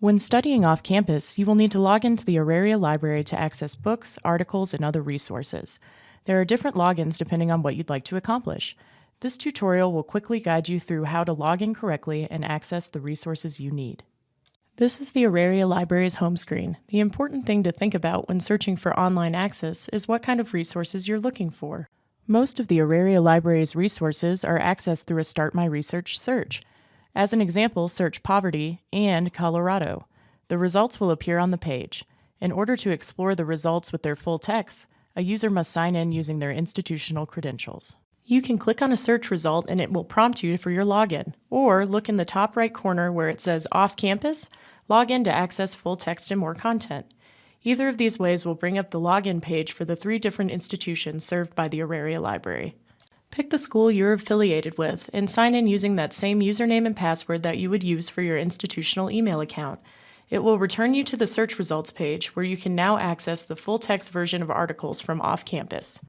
When studying off campus, you will need to log into the Auraria Library to access books, articles, and other resources. There are different logins depending on what you'd like to accomplish. This tutorial will quickly guide you through how to log in correctly and access the resources you need. This is the Auraria Library's home screen. The important thing to think about when searching for online access is what kind of resources you're looking for. Most of the Auraria Library's resources are accessed through a Start My Research search. As an example, search poverty and Colorado. The results will appear on the page. In order to explore the results with their full text, a user must sign in using their institutional credentials. You can click on a search result and it will prompt you for your login, or look in the top right corner where it says Off Campus, log in to access full text and more content. Either of these ways will bring up the login page for the three different institutions served by the Auraria Library. Pick the school you're affiliated with and sign in using that same username and password that you would use for your institutional email account. It will return you to the search results page where you can now access the full text version of articles from off campus.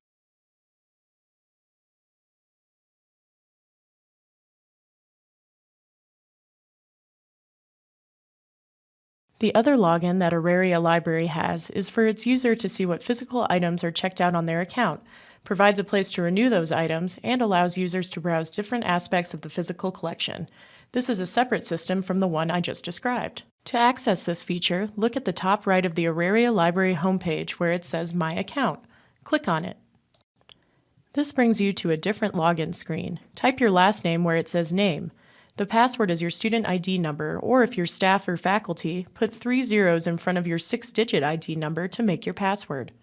The other login that Auraria Library has is for its user to see what physical items are checked out on their account, provides a place to renew those items, and allows users to browse different aspects of the physical collection. This is a separate system from the one I just described. To access this feature, look at the top right of the Auraria Library homepage where it says My Account. Click on it. This brings you to a different login screen. Type your last name where it says Name. The password is your student ID number, or if you're staff or faculty, put three zeros in front of your six-digit ID number to make your password.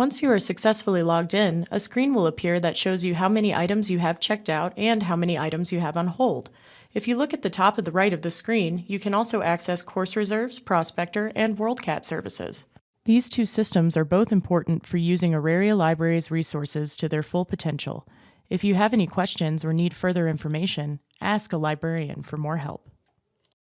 Once you are successfully logged in, a screen will appear that shows you how many items you have checked out and how many items you have on hold. If you look at the top of the right of the screen, you can also access course reserves, Prospector, and WorldCat services. These two systems are both important for using Auraria Library's resources to their full potential. If you have any questions or need further information, ask a librarian for more help.